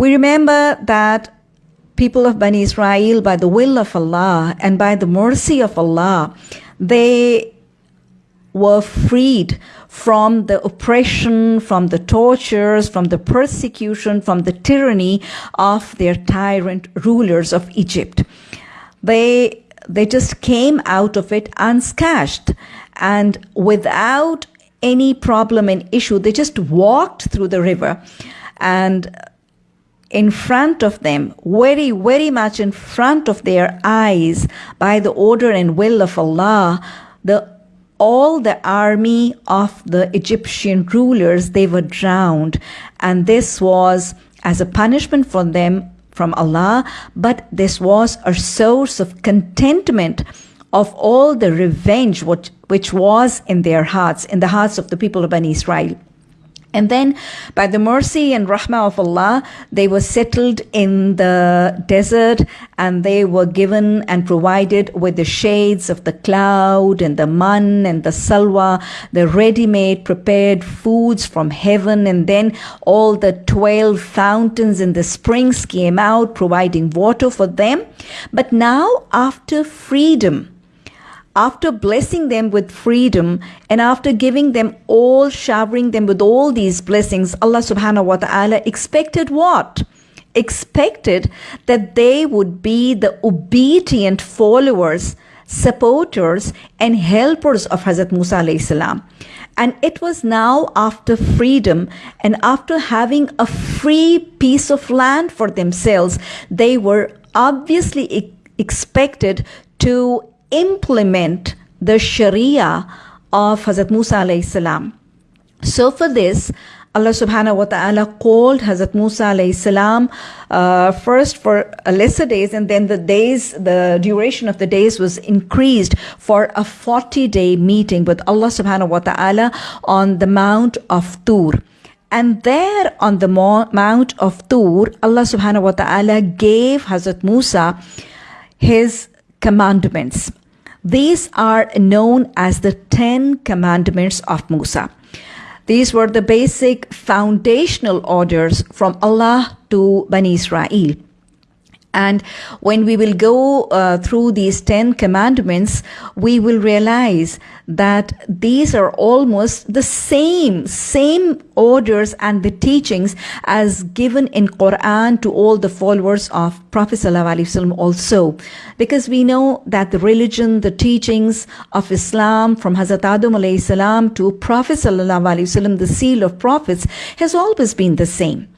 We remember that people of Bani Israel, by the will of Allah and by the mercy of Allah, they were freed from the oppression, from the tortures, from the persecution, from the tyranny of their tyrant rulers of Egypt. They, they just came out of it unscathed and without any problem and issue. They just walked through the river and in front of them, very, very much in front of their eyes, by the order and will of Allah, the all the army of the Egyptian rulers, they were drowned. And this was as a punishment for them from Allah, but this was a source of contentment of all the revenge which, which was in their hearts, in the hearts of the people of Bani Israel. And then, by the mercy and rahmah of Allah, they were settled in the desert and they were given and provided with the shades of the cloud and the man and the salwa, the ready made prepared foods from heaven. And then all the 12 fountains and the springs came out, providing water for them. But now, after freedom, after blessing them with freedom and after giving them all, showering them with all these blessings, Allah subhanahu wa ta'ala expected what? Expected that they would be the obedient followers, supporters, and helpers of Hazrat Musa. And it was now after freedom and after having a free piece of land for themselves, they were obviously expected to implement the Sharia of Hazrat Musa alayhi salam. So for this, Allah subhanahu wa ta'ala called Hazrat Musa alayhi salam uh, first for lesser days and then the days, the duration of the days was increased for a 40 day meeting with Allah subhanahu wa ta'ala on the Mount of Tur. And there on the Mount of Tur, Allah subhanahu wa ta'ala gave Hazrat Musa his commandments. These are known as the Ten Commandments of Musa. These were the basic foundational orders from Allah to Bani Israel. And when we will go uh, through these 10 commandments, we will realize that these are almost the same, same orders and the teachings as given in Quran to all the followers of Prophet ﷺ also. Because we know that the religion, the teachings of Islam from Hazrat Adam salam to Prophet ﷺ, the seal of prophets, has always been the same.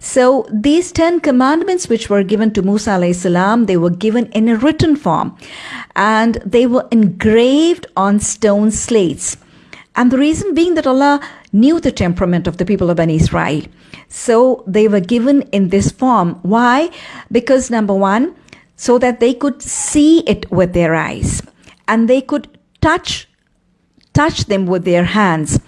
So these 10 commandments which were given to Musa alayhi salam, they were given in a written form and they were engraved on stone slates. And the reason being that Allah knew the temperament of the people of Bani Israel. So they were given in this form. Why? Because number one, so that they could see it with their eyes and they could touch touch them with their hands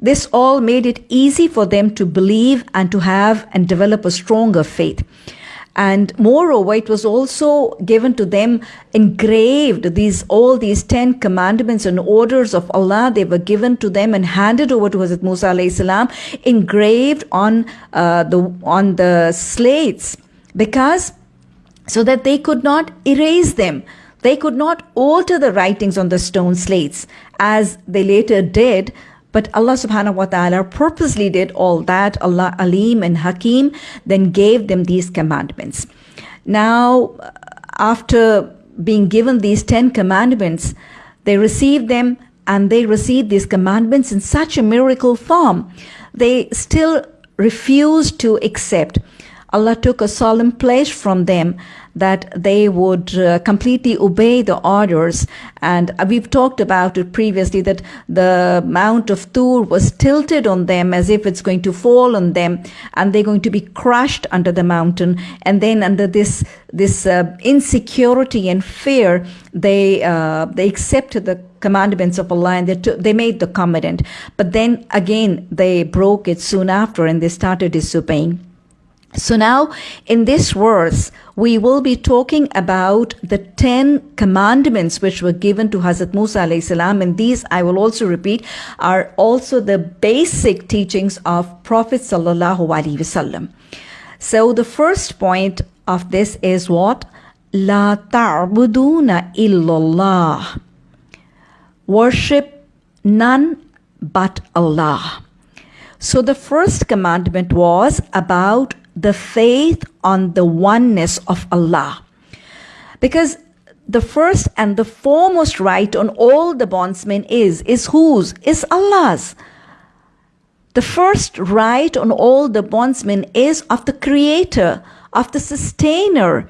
this all made it easy for them to believe and to have and develop a stronger faith. And moreover, it was also given to them engraved these all these ten commandments and orders of Allah. They were given to them and handed over to Hazrat Musa alayhi salam, engraved on uh, the on the slates, because so that they could not erase them. They could not alter the writings on the stone slates as they later did but Allah subhanahu wa ta'ala purposely did all that. Allah Alim and Hakim then gave them these commandments. Now, after being given these 10 commandments, they received them and they received these commandments in such a miracle form. They still refused to accept. Allah took a solemn pledge from them that they would uh, completely obey the orders. And we've talked about it previously that the Mount of Tur was tilted on them as if it's going to fall on them, and they're going to be crushed under the mountain. And then under this this uh, insecurity and fear, they uh, they accepted the commandments of Allah and they, took, they made the covenant. But then again, they broke it soon after and they started disobeying. So now in this verse, we will be talking about the 10 commandments which were given to Hazrat Musa alayhi salam. And these, I will also repeat, are also the basic teachings of Prophet sallallahu alaihi wasallam. So the first point of this is what? La ta'buduna illallah. Worship none but Allah. So the first commandment was about the faith on the oneness of Allah. Because the first and the foremost right on all the bondsmen is, is whose? Is Allah's. The first right on all the bondsmen is of the creator, of the sustainer.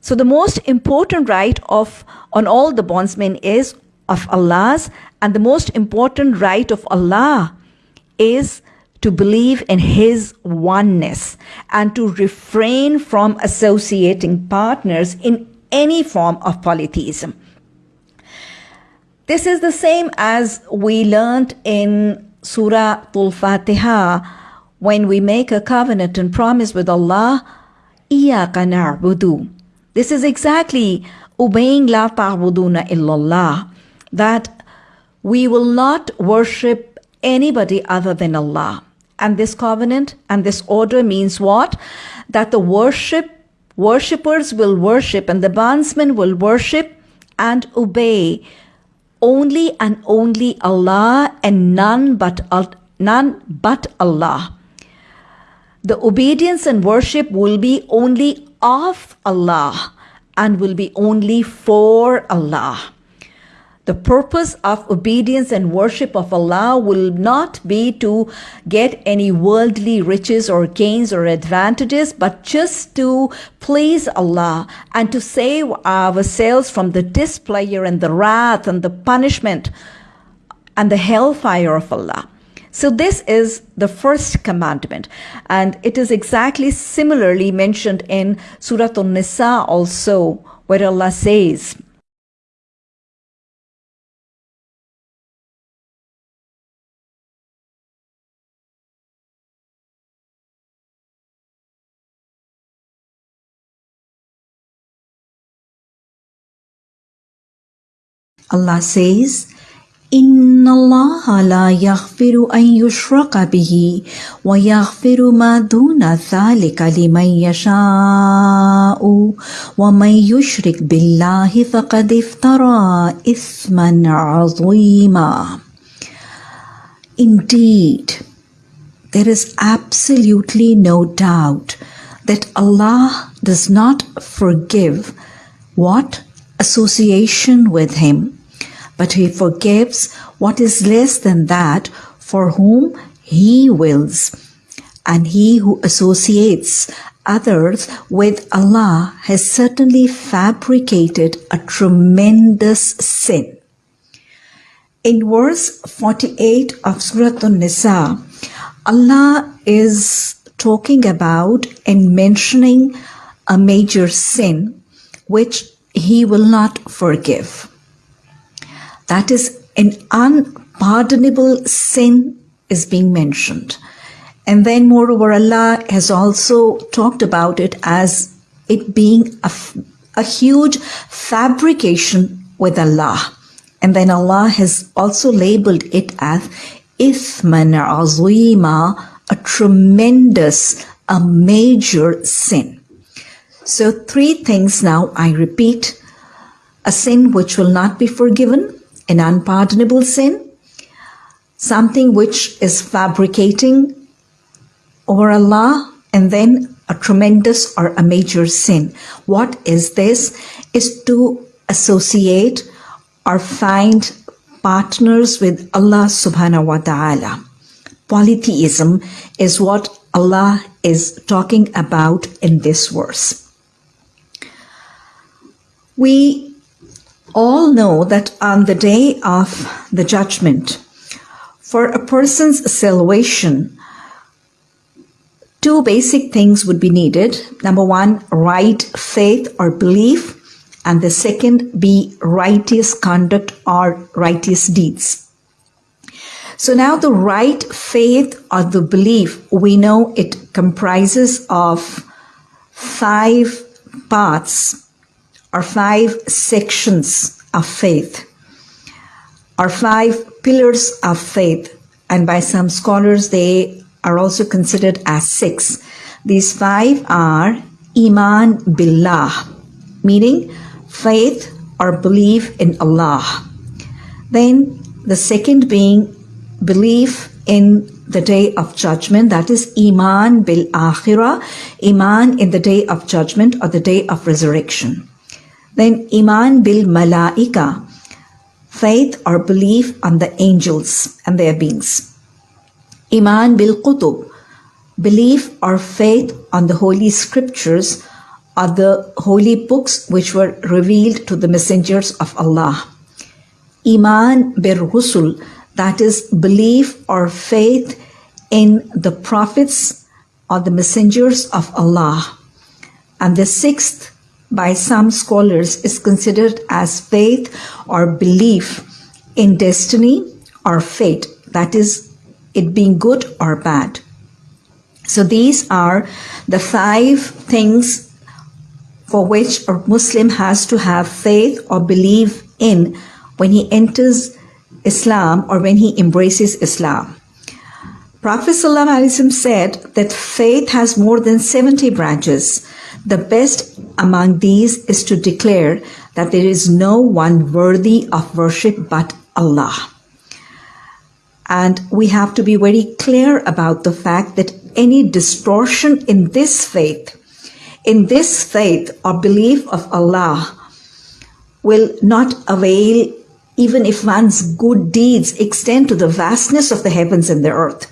So the most important right of on all the bondsmen is of Allah's and the most important right of Allah is to believe in His oneness and to refrain from associating partners in any form of polytheism. This is the same as we learned in Surah Al Fatiha when we make a covenant and promise with Allah, Iyaka budu." This is exactly obeying La ta'buduna illallah, that we will not worship anybody other than Allah. And this covenant and this order means what? That the worship worshippers will worship and the bondsmen will worship and obey only and only Allah and none but none but Allah. The obedience and worship will be only of Allah and will be only for Allah. The purpose of obedience and worship of Allah will not be to get any worldly riches or gains or advantages, but just to please Allah and to save ourselves from the displeasure and the wrath and the punishment and the hellfire of Allah. So this is the first commandment. And it is exactly similarly mentioned in Surah An-Nisa also, where Allah says, Allah says, إن الله لا يغفر أن يشرك به ويغفر ما دون ذلك لمن يشاء ومن يشرك بالله فقد افترى إثما عظيما Indeed, there is absolutely no doubt that Allah does not forgive what? Association with Him but he forgives what is less than that for whom he wills. And he who associates others with Allah has certainly fabricated a tremendous sin. In verse 48 of Surah An-Nisa, Allah is talking about and mentioning a major sin which he will not forgive. That is an unpardonable sin is being mentioned. And then moreover, Allah has also talked about it as it being a, a huge fabrication with Allah. And then Allah has also labeled it as Ithman Azima, a tremendous, a major sin. So three things now I repeat. A sin which will not be forgiven, an unpardonable sin, something which is fabricating over Allah, and then a tremendous or a major sin. What is this? Is to associate or find partners with Allah subhanahu wa ta'ala. Polytheism is what Allah is talking about in this verse. We all know that on the day of the judgment, for a person's salvation, two basic things would be needed. Number one, right faith or belief, and the second be righteous conduct or righteous deeds. So now the right faith or the belief, we know it comprises of five parts are five sections of faith, are five pillars of faith, and by some scholars, they are also considered as six. These five are Iman Billah, meaning faith or belief in Allah. Then the second being belief in the day of judgment, that is Iman bil Akhirah, Iman in the day of judgment or the day of resurrection. Then Iman bil Malaika, faith or belief on the angels and their beings. Iman bil Qutub, belief or faith on the holy scriptures or the holy books which were revealed to the messengers of Allah. Iman bir Rusul, that is belief or faith in the prophets or the messengers of Allah. And the sixth, by some scholars, is considered as faith or belief in destiny or fate, that is, it being good or bad. So these are the five things for which a Muslim has to have faith or believe in when he enters Islam or when he embraces Islam. Prophet ﷺ said that faith has more than 70 branches. The best among these is to declare that there is no one worthy of worship but Allah. And we have to be very clear about the fact that any distortion in this faith, in this faith or belief of Allah, will not avail even if one's good deeds extend to the vastness of the heavens and the earth.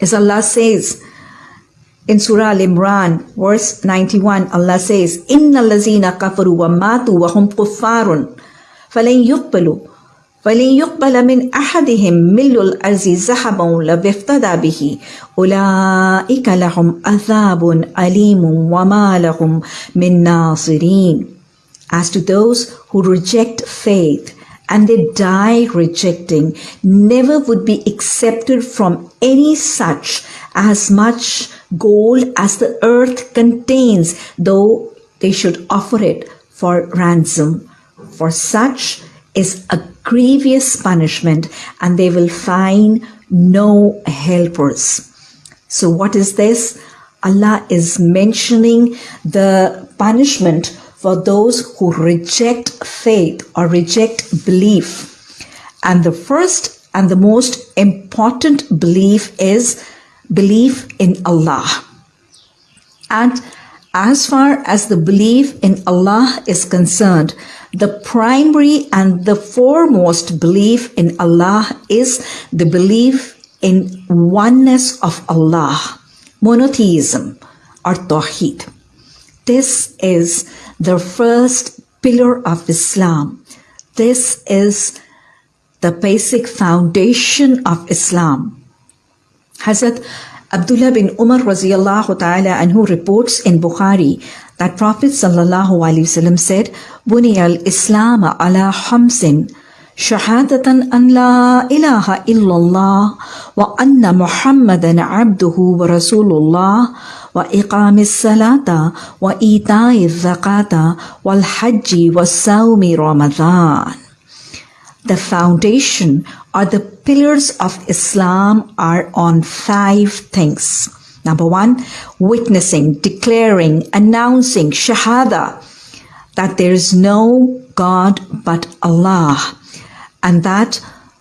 As Allah says in Surah Al Imran, verse 91, Allah says, Inna lazina kafaru wa matu wa hum kuffarun, فلن يقبلوا فلن يقبل من أحدهم مل الأرض ذهبا لبفتدى به أولئك لهم عذاب أليم وما لهم من ناصرين as to those who reject faith and they die rejecting, never would be accepted from any such as much gold as the earth contains, though they should offer it for ransom. For such is a grievous punishment, and they will find no helpers. So, what is this? Allah is mentioning the punishment for those who reject faith or reject belief. And the first and the most important belief is belief in Allah. And as far as the belief in Allah is concerned, the primary and the foremost belief in Allah is the belief in oneness of Allah, monotheism or Tawheed. This is the first pillar of Islam. This is the basic foundation of Islam. Hazrat Abdullah bin Umar radiallahu ta'ala anhu reports in Bukhari that Prophet sallallahu alaihi wasallam said, "Buni al-Islam ala hamsin." شهادة أن لا إله إلا الله وأن محمدا عبده ورسول الله وإقام الصلاة وإيتاء الزكاة والحج والصوم رمضان The foundation or the pillars of Islam are on five things. Number one, witnessing, declaring, announcing, shahada, that there is no God but Allah, and that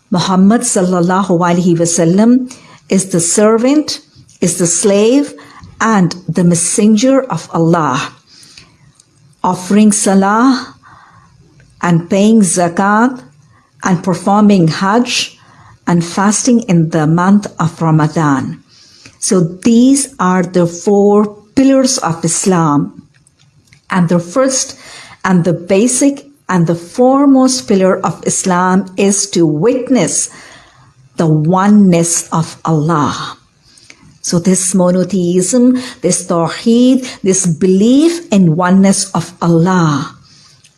Muhammad sallallahu alaihi wasallam is the servant, is the slave, and the messenger of Allah, offering salah and paying zakat and performing hajj and fasting in the month of Ramadan. So these are the four pillars of Islam. And the first and the basic and the foremost pillar of Islam is to witness the oneness of Allah. So this monotheism, this tawheed, this belief in oneness of Allah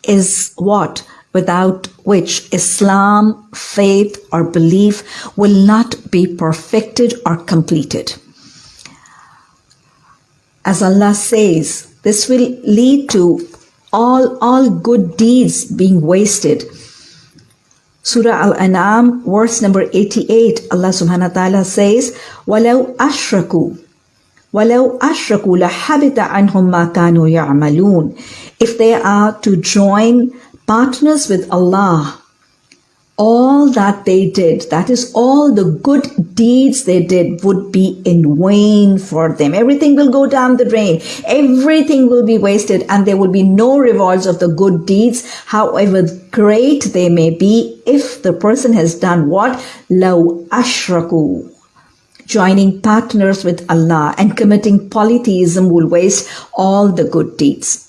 is what without which Islam, faith or belief will not be perfected or completed. As Allah says, this will lead to all, all good deeds being wasted. Surah Al-An'am, verse number 88, Allah subhanahu wa ta'ala says, وَلَوْ أَشْرَكُوا وَلَوْ أَشْرَكُوا لَحَبِتَ عَنْهُمْ مَا كَانُوا يَعْمَلُونَ If they are to join partners with Allah, all that they did, that is all the good deeds they did would be in vain for them. Everything will go down the drain. Everything will be wasted and there will be no rewards of the good deeds, however great they may be, if the person has done what? Law ashraku. Joining partners with Allah and committing polytheism will waste all the good deeds.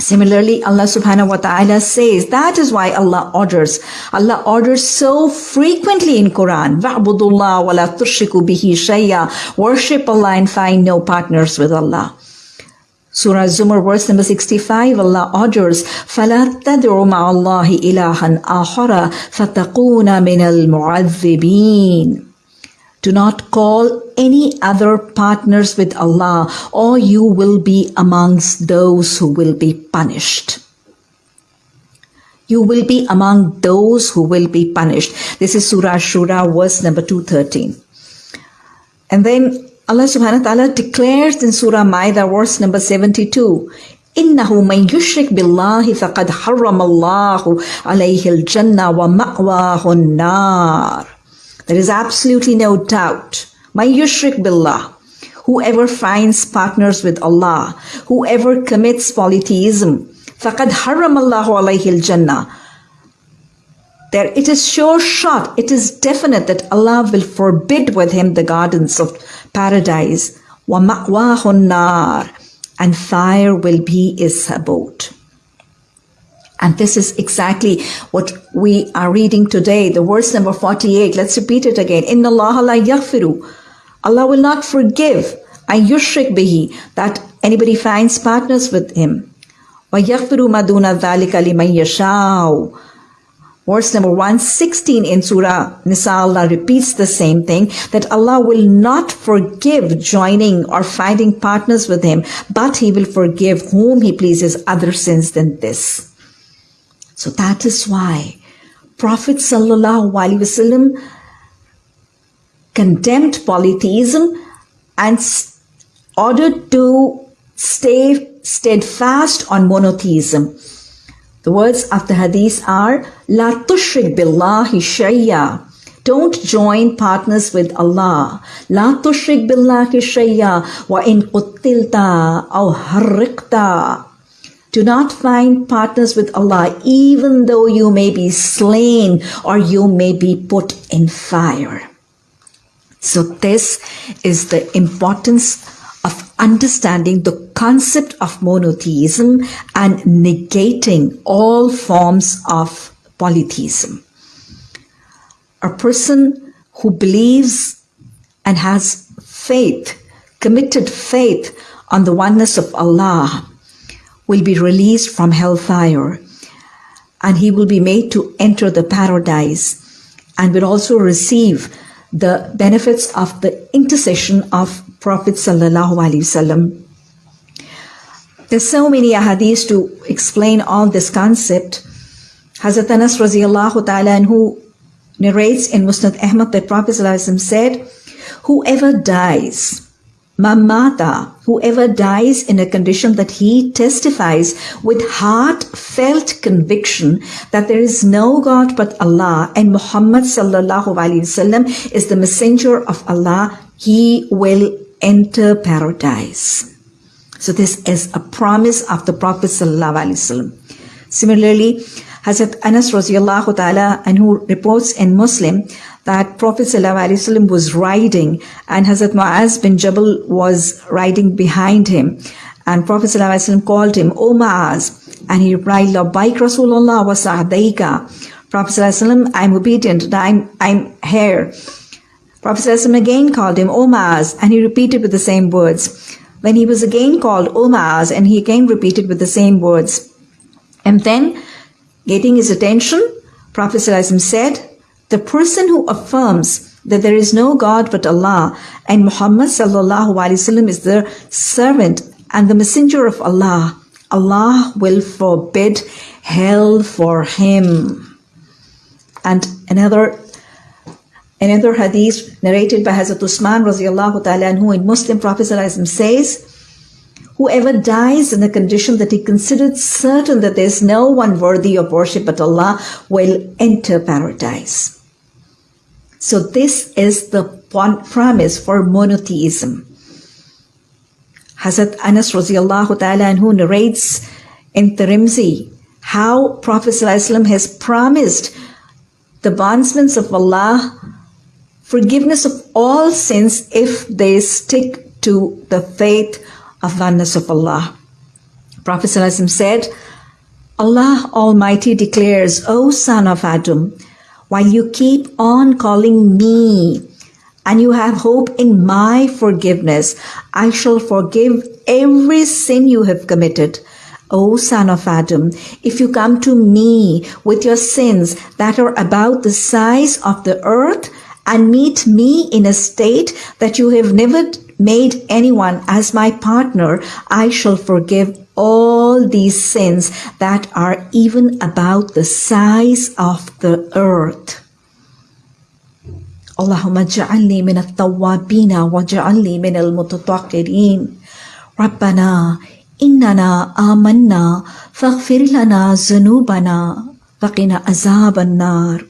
Similarly, Allah subhanahu wa ta'ala says that is why Allah orders. Allah orders so frequently in Quran. وَعْبُدُ اللَّهَ وَلَا تُشْرِكُوا بِهِ شَيْئًا Worship Allah and find no partners with Allah. Surah Zumar verse number 65 Allah orders فَلَا تَدْعُ مَعَ اللَّهِ إِلَهًا آخَرَ فَتَقُونَ مِنَ الْمُعَذِّبِينَ do not call any other partners with Allah, or you will be amongst those who will be punished. You will be among those who will be punished. This is Surah Shura, verse number 213. And then Allah subhanahu wa ta'ala declares in Surah Maida, verse number 72, إنه من يشرك بالله فقد حرم الله عليه الجنة ومأواه النار there is absolutely no doubt. My yushrik billah. Whoever finds partners with Allah, whoever commits polytheism, فَقَدْ حَرَّمَ اللَّهُ عَلَيْهِ الْجَنَّةِ there it is sure shot, it is definite that Allah will forbid with him the gardens of paradise. وَمَأْوَاهُ النَّارِ And fire will be his abode. and this is exactly what we are reading today, the verse number 48. Let's repeat it again. Inna Allah la yaghfiru. Allah will not forgive an yushrik bihi, that anybody finds partners with him. Wa yaghfiru maduna dhalika liman yashau. Verse number 116 in Surah Nisa, Allah repeats the same thing, that Allah will not forgive joining or finding partners with Him, but He will forgive whom He pleases other sins than this. So that is why Prophet Wasallam condemned polytheism and ordered to stay steadfast on monotheism. The words of the hadith are La tushrik billahi shayya. Don't join partners with Allah. La tushrik billahi shayya wa in quttilta aw harriqta. Do not find partners with Allah, even though you may be slain or you may be put in fire. So, this is the importance of understanding the concept of monotheism and negating all forms of polytheism. A person who believes and has faith, committed faith on the oneness of Allah, will be released from hellfire and he will be made to enter the paradise and will also receive the benefits of the intercession of Prophet sallallahu alaihi wasallam. There's so many ahadith to explain all this concept. Hazrat Anas radiallahu ta'ala who narrates in Musnad Ahmad that Prophet said, whoever dies Mamata, whoever dies in a condition that he testifies with heartfelt conviction that there is no God but Allah and Muhammad sallallahu alaihi wasallam is the messenger of Allah, he will enter paradise. So this is a promise of the Prophet sallallahu alaihi wasallam. Similarly, Hazrat Anas radiallahu ta'ala anhu reports in Muslim that Prophet ﷺ was riding and Hazrat Mu'az bin Jabal was riding behind him. And Prophet ﷺ called him, O Mu'az. And he replied, Labbaik Rasulullah wa sa'daika. Prophet ﷺ, I'm obedient and I'm, I'm here. Prophet ﷺ again called him, O Mu'az. And he repeated with the same words. When he was again called O Mu'az and he again repeated with the same words. And then, getting his attention, Prophet ﷺ said, the person who affirms that there is no God but Allah and Muhammad sallallahu alaihi wasallam is the servant and the messenger of Allah, Allah will forbid hell for him. And another Another hadith narrated by Hazrat Usman radiallahu ta'ala anhu in Muslim Prophet says, Whoever dies in the condition that he considered certain that there is no one worthy of worship but Allah will enter paradise. So this is the promise for monotheism. Hazrat Anas radiallahu ta'ala anhu narrates in Tirmidhi how Prophet has promised the bondsmen of Allah forgiveness of all sins if they stick to the faith of oneness of Allah. Prophet said, Allah Almighty declares, O son of Adam, while you keep on calling me and you have hope in my forgiveness, I shall forgive every sin you have committed. O son of Adam, if you come to me with your sins that are about the size of the earth and meet me in a state that you have never made anyone as my partner, I shall forgive all these sins that are even about the size of the earth. اللهم اجعلني من التوابين واجعلني من المتطهرين ربنا إننا آمنا فاغفر لنا ذنوبنا وقنا عذاب النار